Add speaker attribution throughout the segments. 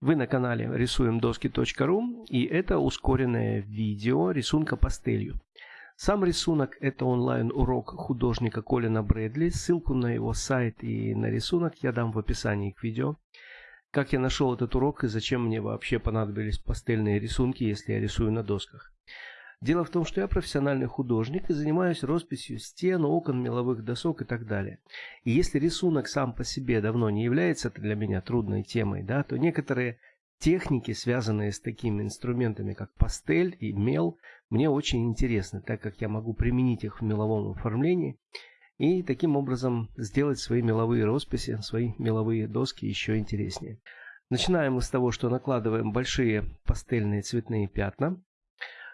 Speaker 1: Вы на канале рисуемдоски.ру и это ускоренное видео рисунка пастелью. Сам рисунок это онлайн-урок художника Колина Брэдли. Ссылку на его сайт и на рисунок я дам в описании к видео. Как я нашел этот урок и зачем мне вообще понадобились пастельные рисунки, если я рисую на досках. Дело в том, что я профессиональный художник и занимаюсь росписью стен, окон, меловых досок и так далее. И если рисунок сам по себе давно не является для меня трудной темой, да, то некоторые техники, связанные с такими инструментами, как пастель и мел, мне очень интересны, так как я могу применить их в меловом оформлении и таким образом сделать свои меловые росписи, свои меловые доски еще интереснее. Начинаем мы с того, что накладываем большие пастельные цветные пятна.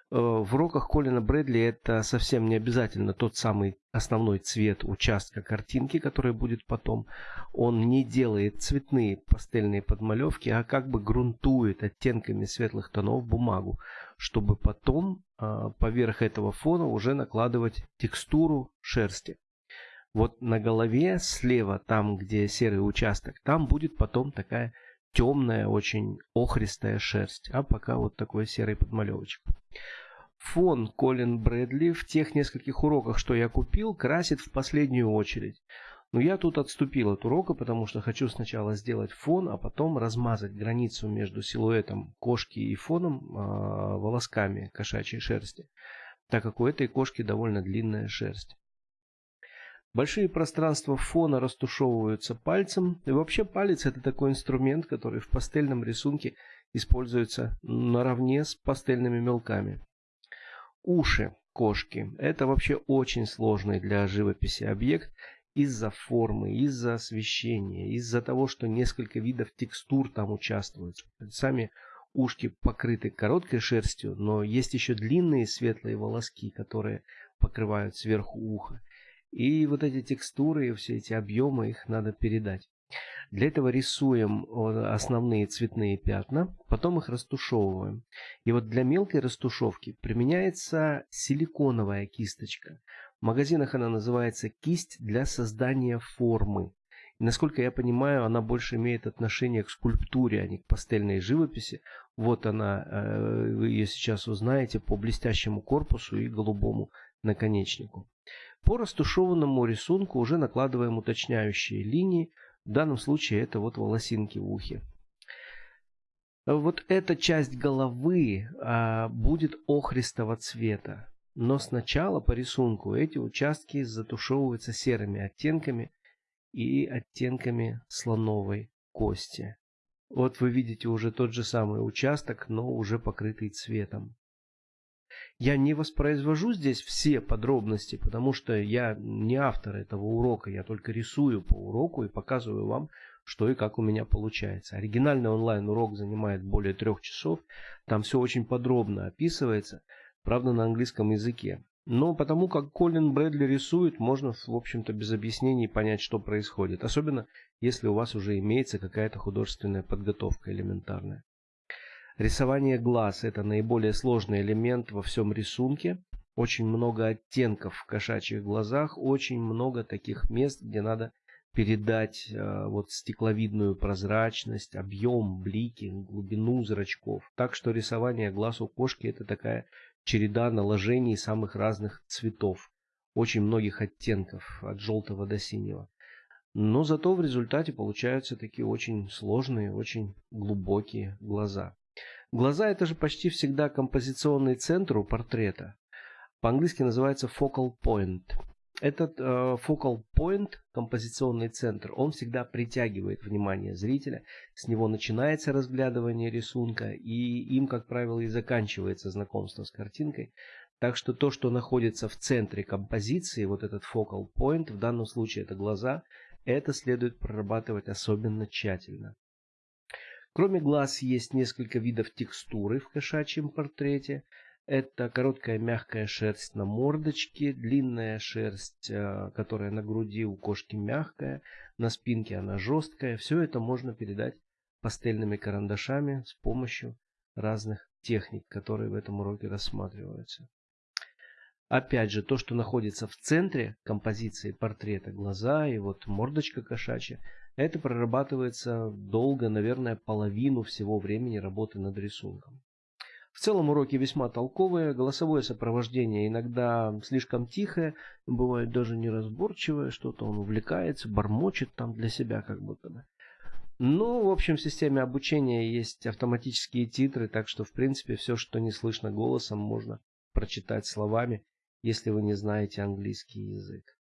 Speaker 1: Э, в уроках Колина Брэдли это совсем не обязательно тот самый основной цвет участка картинки, который будет потом. Он не делает цветные пастельные подмалевки, а как бы грунтует оттенками светлых тонов бумагу, чтобы потом э, поверх этого фона уже накладывать текстуру шерсти. Вот на голове слева, там где серый участок, там будет потом такая темная, очень охристая шерсть, а пока вот такой серый подмалевочек. Фон Колин Брэдли в тех нескольких уроках, что я купил, красит в последнюю очередь. Но я тут отступил от урока, потому что хочу сначала сделать фон, а потом размазать границу между силуэтом кошки и фоном э, волосками кошачьей шерсти, так как у этой кошки довольно длинная шерсть. Большие пространства фона растушевываются пальцем. И вообще палец это такой инструмент, который в пастельном рисунке используется наравне с пастельными мелками. Уши кошки – это вообще очень сложный для живописи объект из-за формы, из-за освещения, из-за того, что несколько видов текстур там участвуют. Сами ушки покрыты короткой шерстью, но есть еще длинные светлые волоски, которые покрывают сверху уха. И вот эти текстуры все эти объемы, их надо передать. Для этого рисуем основные цветные пятна, потом их растушевываем. И вот для мелкой растушевки применяется силиконовая кисточка. В магазинах она называется кисть для создания формы. И, насколько я понимаю, она больше имеет отношение к скульптуре, а не к пастельной живописи. Вот она, э, вы ее сейчас узнаете по блестящему корпусу и голубому наконечнику. По растушеванному рисунку уже накладываем уточняющие линии. В данном случае это вот волосинки в ухе. Вот эта часть головы а, будет охристого цвета. Но сначала по рисунку эти участки затушевываются серыми оттенками и оттенками слоновой кости. Вот вы видите уже тот же самый участок, но уже покрытый цветом. Я не воспроизвожу здесь все подробности, потому что я не автор этого урока, я только рисую по уроку и показываю вам, что и как у меня получается. Оригинальный онлайн-урок занимает более трех часов, там все очень подробно описывается, правда на английском языке. Но потому как Колин Брэдли рисует, можно, в общем-то, без объяснений понять, что происходит. Особенно, если у вас уже имеется какая-то художественная подготовка элементарная. Рисование глаз – это наиболее сложный элемент во всем рисунке. Очень много оттенков в кошачьих глазах, очень много таких мест, где надо передать э, вот стекловидную прозрачность, объем, блики, глубину зрачков. Так что рисование глаз у кошки это такая череда наложений самых разных цветов, очень многих оттенков, от желтого до синего. Но зато в результате получаются такие очень сложные, очень глубокие глаза. Глаза это же почти всегда композиционный центр у портрета. По-английски называется focal point. Этот э, focal point, композиционный центр, он всегда притягивает внимание зрителя. С него начинается разглядывание рисунка, и им, как правило, и заканчивается знакомство с картинкой. Так что то, что находится в центре композиции, вот этот focal point, в данном случае это глаза, это следует прорабатывать особенно тщательно. Кроме глаз есть несколько видов текстуры в кошачьем портрете. Это короткая мягкая шерсть на мордочке, длинная шерсть, э, которая на груди у кошки мягкая, на спинке она жесткая. Все это можно передать пастельными карандашами с помощью разных техник, которые в этом уроке рассматриваются. Опять же, то, что находится в центре композиции портрета, глаза и вот мордочка кошачья, это прорабатывается долго, наверное, половину всего времени работы над рисунком. В целом уроки весьма толковые, голосовое сопровождение иногда слишком тихое, бывает даже неразборчивое, что-то он увлекается, бормочет там для себя как будто бы. Ну, в общем, в системе обучения есть автоматические титры, так что, в принципе, все, что не слышно голосом, можно прочитать словами, если вы не знаете английский язык.